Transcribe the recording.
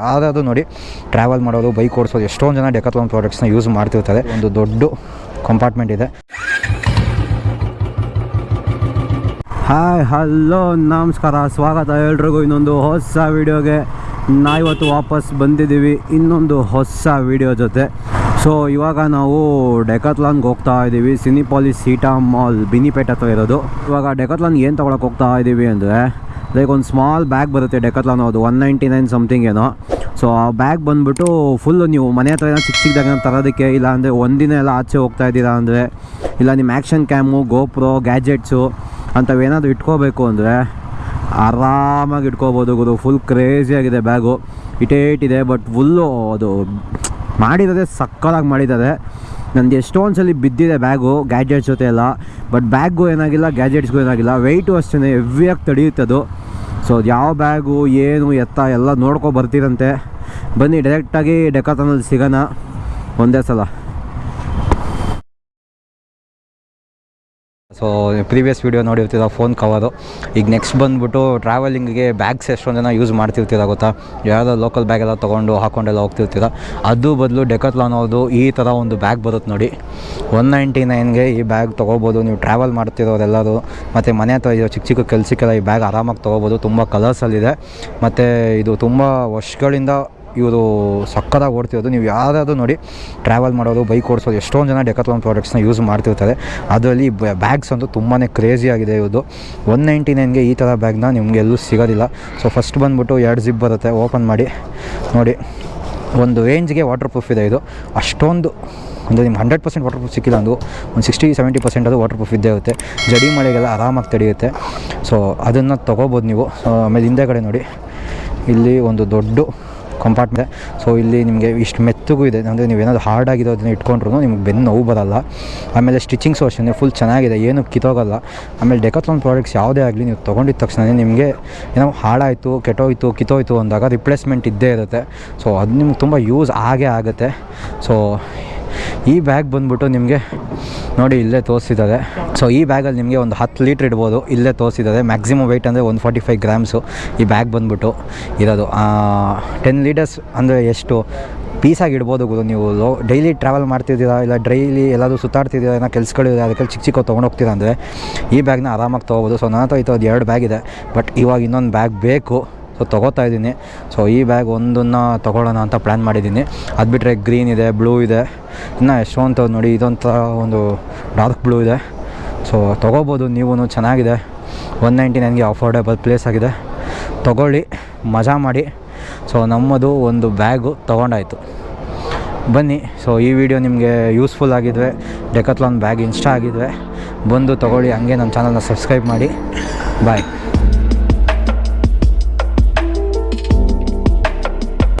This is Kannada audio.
ಯಾವುದಾದ್ರು ನೋಡಿ ಟ್ರಾವೆಲ್ ಮಾಡೋದು ಬೈಕ್ ಓಡಿಸೋದು, ಎಷ್ಟೊಂದು ಜನ ಡೆಕತ್ಲಾನ್ ಪ್ರಾಡಕ್ಟ್ಸ್ನ ಯೂಸ್ ಮಾಡ್ತಿರ್ತಾರೆ. ಒಂದು ದೊಡ್ಡ ಕಂಪಾರ್ಟ್ಮೆಂಟ್ ಇದೆ. ಹಾಯ್ ಹಲೋ ನಮಸ್ಕಾರ. ಸ್ವಾಗತ ಎಲ್ರಿಗೂ. ಇನ್ನೊಂದು ಹೊಸ ವೀಡಿಯೋಗೆ ನಾವಿವತ್ತು ವಾಪಸ್ ಬಂದಿದ್ದೀವಿ. ಇನ್ನೊಂದು ಹೊಸ ವೀಡಿಯೋ ಜೊತೆ. ಸೊ ಇವಾಗ ನಾವು ಡೆಕತ್ಲಾನ್ಗೆ ಹೋಗ್ತಾ ಇದ್ದೀವಿ. ಸಿನಿಪಾಲಿಸ್ ಸೀಟಾ ಮಾಲ್ ಬಿನಿಪೇಟ್ ಹತ್ರ ಇರೋದು. ಇವಾಗ ಡೆಕತ್ಲಾನ್ಗೆ ಏನು ತೊಗೊಳಕ್ಕೆ ಹೋಗ್ತಾ ಇದ್ದೀವಿ ಅಂದರೆ ಲೈಕ್ ಒಂದು ಸ್ಮಾಲ್ ಬ್ಯಾಗ್ ಬರುತ್ತೆ ಡೆಕತ್ಲಾನು ಅದು ಒನ್ ನೈಂಟಿ ನೈನ್ ಸಮಥಿಂಗ್ ಏನೋ. ಸೊ ಆ ಬ್ಯಾಗ್ ಬಂದುಬಿಟ್ಟು ಫುಲ್ಲು ನೀವು ಮನೆ ಹತ್ರ ಏನೋ ಚಿಕ್ಕ ಚಿಕ್ಕದಾಗ ತರೋದಕ್ಕೆ, ಇಲ್ಲ ಅಂದರೆ ಒಂದಿನ ಎಲ್ಲ ಆಚೆ ಹೋಗ್ತಾ ಇದ್ದೀರಾ ಅಂದರೆ, ಇಲ್ಲ ನಿಮ್ಮ ಆ್ಯಕ್ಷನ್ ಕ್ಯಾಮು ಗೋಪ್ರೋ ಗ್ಯಾಜೆಟ್ಸು ಅಂಥವೇನಾದರೂ ಇಟ್ಕೋಬೇಕು ಅಂದರೆ, ಆರಾಮಾಗಿ ಇಟ್ಕೋಬೋದು ಗುರು. ಫುಲ್ ಕ್ರೇಜಿಯಾಗಿದೆ ಬ್ಯಾಗು ಇಟೇಟಿದೆ ಬಟ್ ಫುಲ್ಲು ಅದು ಮಾಡಿರೋದೇ ಸಕ್ಕಲಾಗಿ ಮಾಡಿದ್ದಾರೆ. ನಂದು ಎಷ್ಟೊಂದು ಸಲ ಬಿದ್ದಿದೆ ಬ್ಯಾಗು ಗ್ಯಾಜೆಟ್ಸ್ ಜೊತೆ ಎಲ್ಲ ಬಟ್ ಬ್ಯಾಗು ಏನಾಗಿಲ್ಲ ಗ್ಯಾಜೆಟ್ಸ್ಗೂ ಏನಾಗಿಲ್ಲ. ವೆಯ್ಟು ಅಷ್ಟೇ ಹೆವಿಯಾಗಿ ತಡೆಯುತ್ತೆ ಅದು. ಸೊ ಅದು ಯಾವ ಬ್ಯಾಗು, ಏನು, ಎತ್ತ ಎಲ್ಲ ನೋಡ್ಕೊ ಬರ್ತೀರಂತೆ. ಬನ್ನಿ ಡೈರೆಕ್ಟಾಗಿ ಡೆಕಾತನಲ್ಲಿ ಸಿಗೋಣ ಒಂದೇ ಸಲ. ಸೊ ಪ್ರೀವಿಯಸ್ ವೀಡಿಯೋ ನೋಡಿರ್ತೀರ ಫೋನ್ ಕವರು ಈಗ ನೆಕ್ಸ್ಟ್ ಬಂದುಬಿಟ್ಟು ಟ್ರಾವೆಲಿಂಗಿಗೆ ಬ್ಯಾಗ್ಸ್ ಎಷ್ಟೊಂದು ಜನ ಯೂಸ್ ಮಾಡ್ತಿರ್ತೀರ ಗೊತ್ತಾ? ಯಾವುದೋ ಲೋಕಲ್ ಬ್ಯಾಗೆಲ್ಲ ತೊಗೊಂಡು ಹಾಕೊಂಡೆಲ್ಲ ಹೋಗ್ತಿರ್ತೀರ? ಅದು ಬದಲು ಡೆಕತ್ಲಾನ್ ಈ ಥರ ಒಂದು ಬ್ಯಾಗ್ ಬರುತ್ತೆ ನೋಡಿ. ಒನ್ ನೈಂಟಿ ನೈನ್ಗೆ ಈ ಬ್ಯಾಗ್ ತೊಗೋಬೋದು. ನೀವು ಟ್ರಾವೆಲ್ ಮಾಡ್ತಿರೋರೆಲ್ಲರೂ, ಮತ್ತು ಮನೆ ಹತ್ರ ಇರೋ ಚಿಕ್ಕ ಚಿಕ್ಕ ಕೆಲಸಕ್ಕೆಲ್ಲ ಈ ಬ್ಯಾಗ್ ಆರಾಮಾಗಿ ತೊಗೋಬೋದು. ತುಂಬ ಕಲರ್ಸಲ್ಲಿದೆ ಮತ್ತು ಇದು ತುಂಬ ವರ್ಷಗಳಿಂದ ಇವರು ಸಕ್ಕದಾಗಿ ಓಡ್ತಿರೋದು. ನೀವು ಯಾರಾದರೂ ನೋಡಿ ಟ್ರಾವೆಲ್ ಮಾಡೋದು ಬೈಕ್ ಓಡಿಸೋದು ಎಷ್ಟೊಂದು ಜನ ಡೆಕತ್ಲಾನ್ ಪ್ರಾಡಕ್ಟ್ಸ್ನ ಯೂಸ್ ಮಾಡ್ತಿರ್ತಾರೆ. ಅದರಲ್ಲಿ ಬ್ಯಾಗ್ಸ್ ಅಂತೂ ತುಂಬಾ ಆಗಿದೆ ಇವ್ರದ್ದು ಒನ್ ನೈಂಟಿ ನೈನ್ಗೆ ಈ ಥರ ಬ್ಯಾಗ್ನ ನಿಮಗೆ ಎಲ್ಲೂ ಸಿಗೋದಿಲ್ಲ. ಸೊ ಫಸ್ಟ್ ಬಂದುಬಿಟ್ಟು ಎರಡು ಜಿಪ್ ಬರುತ್ತೆ. ಓಪನ್ ಮಾಡಿ. ನೋಡಿ, ಒಂದು ರೇಂಜ್ಗೆ ವಾಟರ್ ಪ್ರೂಫ್ ಇದೆ ಇದು. ಅಷ್ಟೊಂದು ಅಂದರೆ ನಿಮ್ಗೆ ಹಂಡ್ರೆಡ್ ಪರ್ಸೆಂಟ್ ವಾಟರ್ ಪ್ರೂಫ್ ಸಿಕ್ಕಿಲ್ಲ ಅಂದು, ಒಂದು ಸಿಕ್ಸ್ಟಿ ಸೆವೆಂಟಿ ಪರ್ಸೆಂಟ್ ಅದು ವಾಟರ್ ಪ್ರೂಫ್ ಇದ್ದೇ ಇರುತ್ತೆ. ಜಡಿ ಮಳೆಗೆಲ್ಲ ಆರಾಮಾಗಿ ತಡೆಯುತ್ತೆ. ಸೊ ಅದನ್ನು ತೊಗೋಬೋದು ನೀವು. ಆಮೇಲೆ ಆಮೇಲೆ ಹಿಂದೆಗಡೆ ನೋಡಿ. ಇಲ್ಲಿ ಒಂದು ದೊಡ್ಡ ಕಂಪಾರ್ಟ್ಮೆಂಟ್ ಸೊ ಇಲ್ಲಿ ನಿಮಗೆ ಇಷ್ಟು ಮೆತ್ತಗೂ ಇದೆ. ಅಂದರೆ ನೀವೇನಾದ್ರು ಹಾರ್ಡ್ ಆಗಿರೋದನ್ನ ಇಟ್ಕೊಂಡ್ರು ನಿಮ್ಗೆ ಬೆನ್ನು ನೋವು ಬರಲ್ಲ. ಆಮೇಲೆ ಸ್ಟಿಚಿಂಗ್ ಅಷ್ಟೇ ಫುಲ್ ಚೆನ್ನಾಗಿದೆ. ಏನು ಕಿತ್ತೋಗಲ್ಲ. ಆಮೇಲೆ ಡೆಕತ್ಲಾನ್ ಪ್ರಾಡಕ್ಟ್ಸ್ ಯಾವುದೇ ಆಗಲಿ ನೀವು ತೊಗೊಂಡಿದ್ದ ತಕ್ಷಣ ನಿಮಗೆ ಏನೋ ಹಾಳಾಯಿತು, ಕೆಟ್ಟೋಯ್ತು, ಕಿತ್ತೋಯ್ತು ಅಂದಾಗ ರಿಪ್ಲೇಸ್ಮೆಂಟ್ ಇದ್ದೇ ಇರುತ್ತೆ. ಸೊ ಅದು ನಿಮ್ಗೆ ತುಂಬ ಯೂಸ್ ಆಗೇ ಆಗುತ್ತೆ. ಸೊ ಈ ಬ್ಯಾಗ್ ಬಂದ್ಬಿಟ್ಟು ನಿಮಗೆ ನೋಡಿ ಇಲ್ಲೇ ತೋರಿಸಿದ್ದಾರೆ. ಸೊ ಈ ಬ್ಯಾಗಲ್ಲಿ ನಿಮಗೆ ಒಂದು ಹತ್ತು ಲೀಟ್ರ್ ಇಡ್ಬೋದು. ಇಲ್ಲೇ ತೋರಿಸಿದ್ದಾರೆ. ಮ್ಯಾಕ್ಸಿಮಮ್ ವೆಯ್ಟ್ ಅಂದರೆ ಒಂದು ಫಾರ್ಟಿ ಫೈವ್ ಗ್ರಾಮ್ಸು ಈ ಬ್ಯಾಗ್ ಬಂದ್ಬಿಟ್ಟು ಇರೋದು. ಟೆನ್ ಲೀಟರ್ಸ್ ಅಂದರೆ ಎಷ್ಟು? ಪೀಸಾಗಿ ಇಡ್ಬೋದು ಗುರು ನೀವು. ಲೋ ಡೈಲಿ ಟ್ರಾವೆಲ್ ಮಾಡ್ತಿದ್ದೀರಾ? ಇಲ್ಲ ಡೈಲಿ ಎಲ್ಲಾದರೂ ಸುತ್ತಾಡ್ತಿದ್ದೀರಾ? ಏನೋ ಕೆಲ್ಸಗಳಿದೆ ಅದಕ್ಕೆ ಚಿಕ್ಕ ಚಿಕ್ಕ ತೊಗೊಂಡು ಹೋಗ್ತೀರಾ ಅಂದರೆ ಈ ಬ್ಯಾಗ್ನ ಆರಾಮಾಗಿ ತೊಗೋಬೋದು. ಸೊ ನನ್ನ ಹತ್ರ ಇದು ಎರಡು ಬ್ಯಾಗ್ ಇದೆ. ಬಟ್ ಇವಾಗ ಇನ್ನೊಂದು ಬ್ಯಾಗ್ ಬೇಕು. ಸೊ ತೊಗೋತಾ ಇದ್ದೀನಿ. ಸೊ ಈ ಬ್ಯಾಗ್ ಒಂದನ್ನು ತೊಗೊಳ್ಳೋಣ ಅಂತ ಪ್ಲ್ಯಾನ್ ಮಾಡಿದ್ದೀನಿ. ಅದು ಬಿಟ್ಟರೆ ಗ್ರೀನ್ ಇದೆ ಬ್ಲೂ ಇದೆ. ಇನ್ನು ಅಂತ ನೋಡಿ, ಇದೊಂಥ ಒಂದು ಡಾರ್ಕ್ ಬ್ಲೂ ಇದೆ. ಸೊ ತೊಗೋಬೋದು ನೀವು ಚೆನ್ನಾಗಿದೆ. ಒನ್ ನೈಂಟಿ ನೈನ್ಗೆ ಅಫೋರ್ಡೆಬಲ್ ಪ್ಲೇಸ್ ಆಗಿದೆ. ತೊಗೊಳ್ಳಿ, ಮಜಾ ಮಾಡಿ. ಸೊ ನಮ್ಮದು ಒಂದು ಬ್ಯಾಗು ತೊಗೊಂಡಾಯಿತು. ಬನ್ನಿ, ಸೊ ಈ ವಿಡಿಯೋ ನಿಮಗೆ ಯೂಸ್ಫುಲ್ ಆಗಿದ್ವೆ. ಡೆಕತ್ಲಾನ್ ಬ್ಯಾಗ್ ಇನ್ಸ್ಟಾ ಆಗಿದ್ವೆ. ಬಂದು ತೊಗೊಳ್ಳಿ, ಹಂಗೆ ನನ್ನ ಚಾನಲ್ನ ಸಬ್ಸ್ಕ್ರೈಬ್ ಮಾಡಿ. ಬಾಯ್